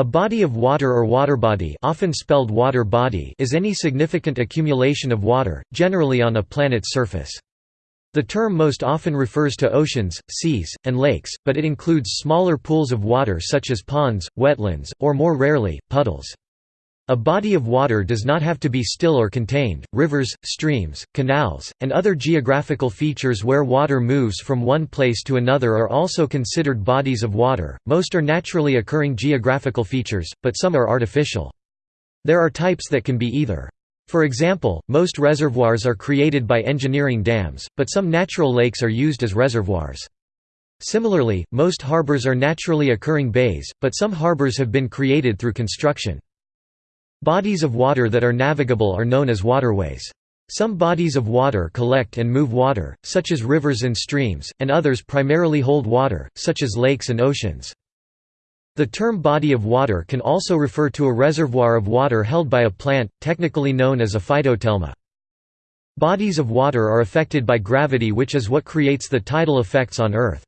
A body of water or waterbody often spelled water body is any significant accumulation of water, generally on a planet's surface. The term most often refers to oceans, seas, and lakes, but it includes smaller pools of water such as ponds, wetlands, or more rarely, puddles. A body of water does not have to be still or contained. Rivers, streams, canals, and other geographical features where water moves from one place to another are also considered bodies of water. Most are naturally occurring geographical features, but some are artificial. There are types that can be either. For example, most reservoirs are created by engineering dams, but some natural lakes are used as reservoirs. Similarly, most harbors are naturally occurring bays, but some harbors have been created through construction. Bodies of water that are navigable are known as waterways. Some bodies of water collect and move water, such as rivers and streams, and others primarily hold water, such as lakes and oceans. The term body of water can also refer to a reservoir of water held by a plant, technically known as a phytothelma. Bodies of water are affected by gravity which is what creates the tidal effects on Earth.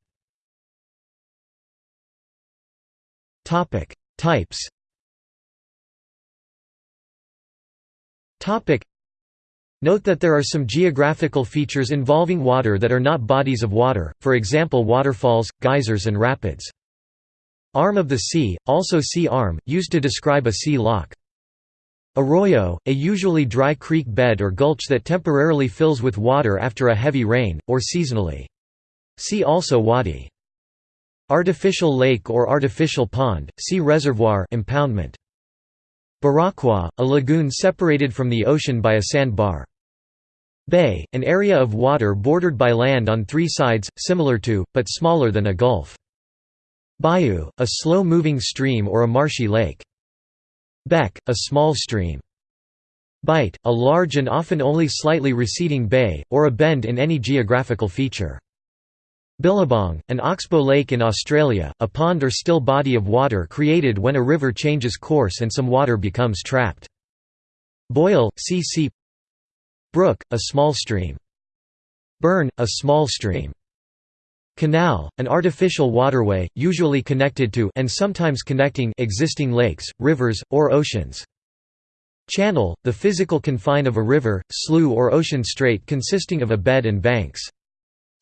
Types Note that there are some geographical features involving water that are not bodies of water, for example waterfalls, geysers and rapids. Arm of the sea, also sea arm, used to describe a sea loch. Arroyo, a usually dry creek bed or gulch that temporarily fills with water after a heavy rain, or seasonally. See also wadi. Artificial lake or artificial pond, see reservoir impoundment. Barachois, a lagoon separated from the ocean by a sandbar. Bay, an area of water bordered by land on three sides, similar to, but smaller than a gulf. Bayou, a slow-moving stream or a marshy lake. Beck, a small stream. Bight, a large and often only slightly receding bay, or a bend in any geographical feature. Billabong, an oxbow lake in Australia, a pond or still body of water created when a river changes course and some water becomes trapped. Boil, cc Brook, a small stream. Burn, a small stream. Canal, an artificial waterway, usually connected to and sometimes connecting existing lakes, rivers, or oceans. Channel, the physical confine of a river, slough or ocean strait consisting of a bed and banks.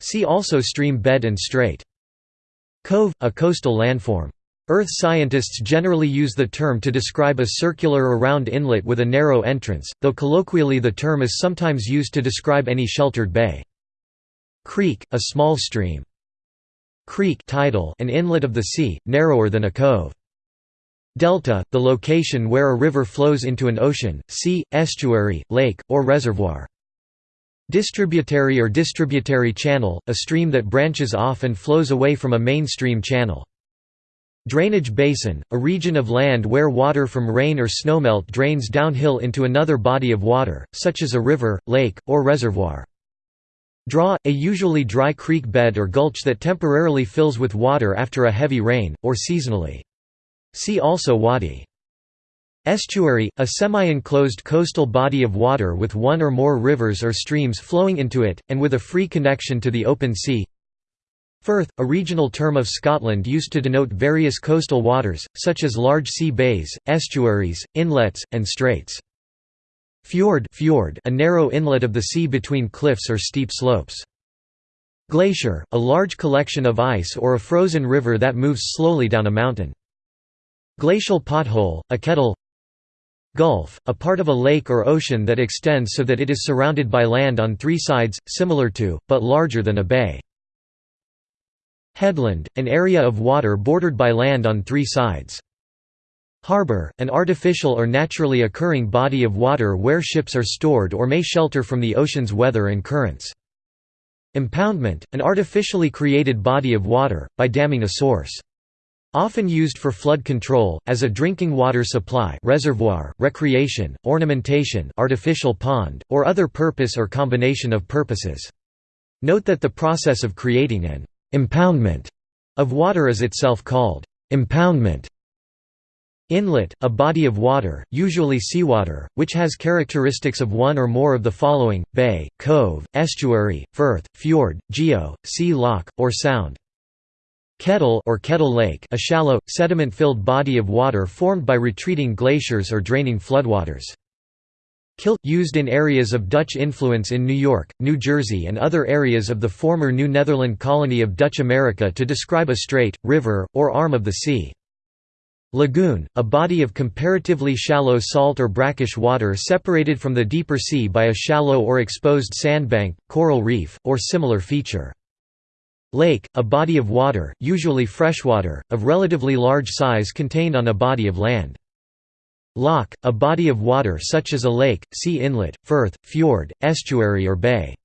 See also stream bed and strait. Cove, a coastal landform. Earth scientists generally use the term to describe a circular or round inlet with a narrow entrance, though colloquially the term is sometimes used to describe any sheltered bay. Creek, a small stream. Creek tidal, an inlet of the sea, narrower than a cove. Delta, the location where a river flows into an ocean, sea, estuary, lake, or reservoir. Distributary or distributary channel, a stream that branches off and flows away from a mainstream channel. Drainage basin, a region of land where water from rain or snowmelt drains downhill into another body of water, such as a river, lake, or reservoir. Draw, a usually dry creek bed or gulch that temporarily fills with water after a heavy rain, or seasonally. See also wadi. Estuary, a semi-enclosed coastal body of water with one or more rivers or streams flowing into it, and with a free connection to the open sea. Firth, a regional term of Scotland used to denote various coastal waters, such as large sea bays, estuaries, inlets, and straits. Fjord, fjord a narrow inlet of the sea between cliffs or steep slopes. Glacier, a large collection of ice or a frozen river that moves slowly down a mountain. Glacial pothole, a kettle Gulf, a part of a lake or ocean that extends so that it is surrounded by land on three sides, similar to, but larger than a bay. Headland, an area of water bordered by land on three sides. Harbor, an artificial or naturally occurring body of water where ships are stored or may shelter from the ocean's weather and currents. Impoundment, an artificially created body of water, by damming a source. Often used for flood control, as a drinking water supply reservoir, recreation, ornamentation artificial pond, or other purpose or combination of purposes. Note that the process of creating an «impoundment» of water is itself called «impoundment». Inlet, a body of water, usually seawater, which has characteristics of one or more of the following, bay, cove, estuary, firth, fjord, geo, sea loch, or sound. Kettle or Kettle Lake a shallow, sediment-filled body of water formed by retreating glaciers or draining floodwaters. Kill – used in areas of Dutch influence in New York, New Jersey and other areas of the former New Netherland colony of Dutch America to describe a strait, river, or arm of the sea. Lagoon – a body of comparatively shallow salt or brackish water separated from the deeper sea by a shallow or exposed sandbank, coral reef, or similar feature. Lake, a body of water, usually freshwater, of relatively large size contained on a body of land. Loch, a body of water such as a lake, sea inlet, firth, fjord, estuary or bay.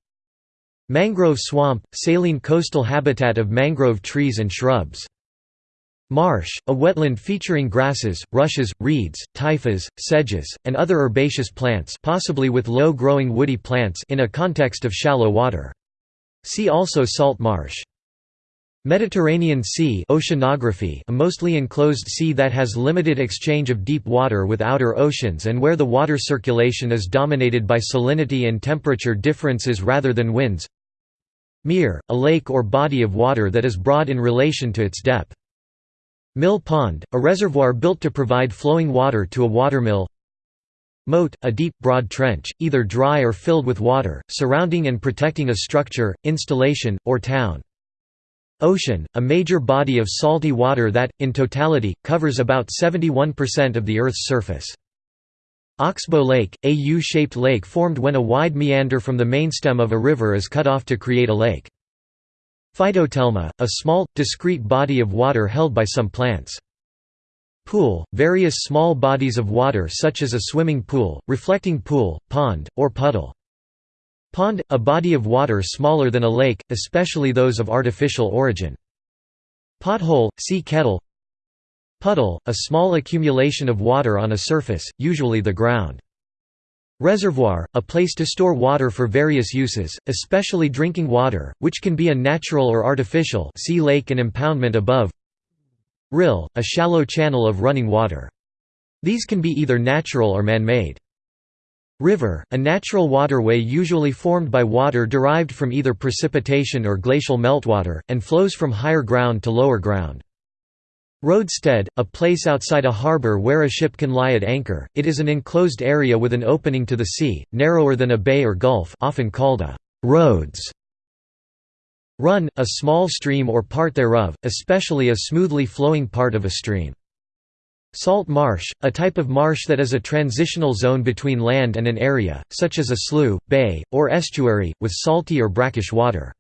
Mangrove swamp, saline coastal habitat of mangrove trees and shrubs. Marsh, a wetland featuring grasses, rushes, reeds, typhas, sedges, and other herbaceous plants possibly with low-growing woody plants in a context of shallow water. See also salt marsh. Mediterranean Sea oceanography a mostly enclosed sea that has limited exchange of deep water with outer oceans and where the water circulation is dominated by salinity and temperature differences rather than winds Mere, a lake or body of water that is broad in relation to its depth. Mill pond, a reservoir built to provide flowing water to a watermill Moat, a deep, broad trench, either dry or filled with water, surrounding and protecting a structure, installation, or town. Ocean, a major body of salty water that, in totality, covers about 71% of the Earth's surface. Oxbow Lake, a U-shaped lake formed when a wide meander from the main stem of a river is cut off to create a lake. Phytothelma, a small, discrete body of water held by some plants. Pool, various small bodies of water such as a swimming pool, reflecting pool, pond, or puddle. Pond – a body of water smaller than a lake, especially those of artificial origin. Pothole – see kettle Puddle – a small accumulation of water on a surface, usually the ground. Reservoir – a place to store water for various uses, especially drinking water, which can be a natural or artificial see lake and impoundment above Rill – a shallow channel of running water. These can be either natural or man-made. River, a natural waterway usually formed by water derived from either precipitation or glacial meltwater, and flows from higher ground to lower ground. Roadstead, a place outside a harbour where a ship can lie at anchor, it is an enclosed area with an opening to the sea, narrower than a bay or gulf often called a «roads». Run, a small stream or part thereof, especially a smoothly flowing part of a stream. Salt marsh, a type of marsh that is a transitional zone between land and an area, such as a slough, bay, or estuary, with salty or brackish water.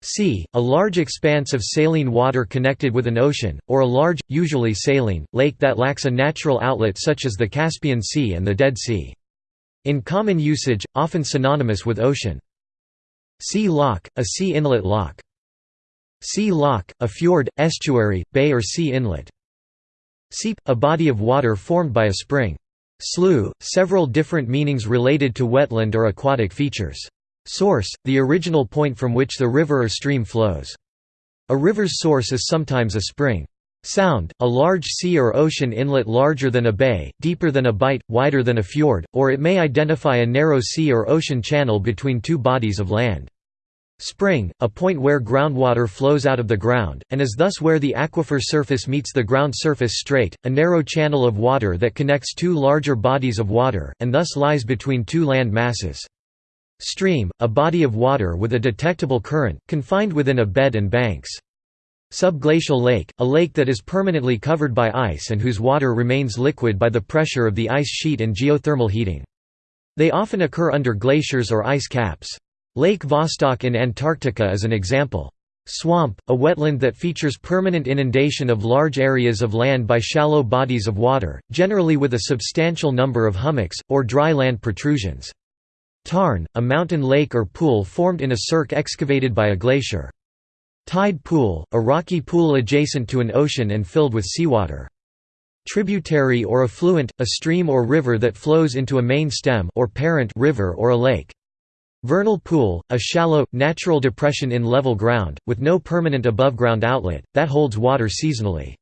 Sea, a large expanse of saline water connected with an ocean, or a large, usually saline, lake that lacks a natural outlet such as the Caspian Sea and the Dead Sea. In common usage, often synonymous with ocean. Sea loch, a sea inlet loch. Sea lock, a fjord, estuary, bay or sea inlet. Seep, a body of water formed by a spring. Slough, several different meanings related to wetland or aquatic features. Source, the original point from which the river or stream flows. A river's source is sometimes a spring. Sound, a large sea or ocean inlet larger than a bay, deeper than a bight, wider than a fjord, or it may identify a narrow sea or ocean channel between two bodies of land. Spring, a point where groundwater flows out of the ground, and is thus where the aquifer surface meets the ground surface strait, a narrow channel of water that connects two larger bodies of water, and thus lies between two land masses. Stream, a body of water with a detectable current, confined within a bed and banks. Subglacial lake, a lake that is permanently covered by ice and whose water remains liquid by the pressure of the ice sheet and geothermal heating. They often occur under glaciers or ice caps. Lake Vostok in Antarctica is an example. Swamp, a wetland that features permanent inundation of large areas of land by shallow bodies of water, generally with a substantial number of hummocks, or dry land protrusions. Tarn, a mountain lake or pool formed in a cirque excavated by a glacier. Tide pool, a rocky pool adjacent to an ocean and filled with seawater. Tributary or affluent, a stream or river that flows into a main stem or parent river or a lake. Vernal pool, a shallow, natural depression in level ground, with no permanent above-ground outlet, that holds water seasonally.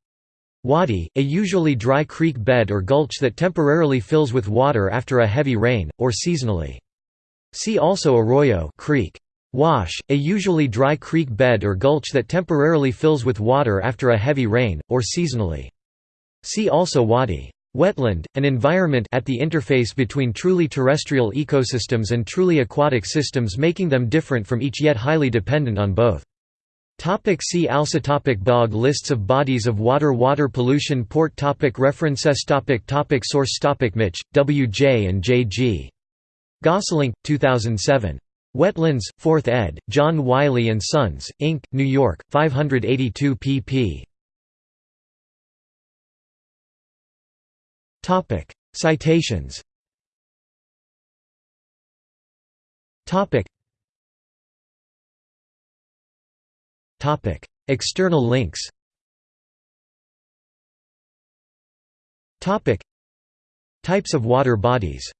Wadi, a usually dry creek bed or gulch that temporarily fills with water after a heavy rain, or seasonally. See also arroyo creek. Wash, a usually dry creek bed or gulch that temporarily fills with water after a heavy rain, or seasonally. See also wadi. Wetland, an environment at the interface between truly terrestrial ecosystems and truly aquatic systems making them different from each yet highly dependent on both. Topic see also topic Bog Lists of bodies of water Water pollution Port topic References topic topic Source topic Mitsch, W. J. and J. G. Gosselink, 2007. Wetlands, 4th ed., John Wiley & Sons, Inc., New York, 582 pp. Citations. Topic: External links. Topic: Types of water bodies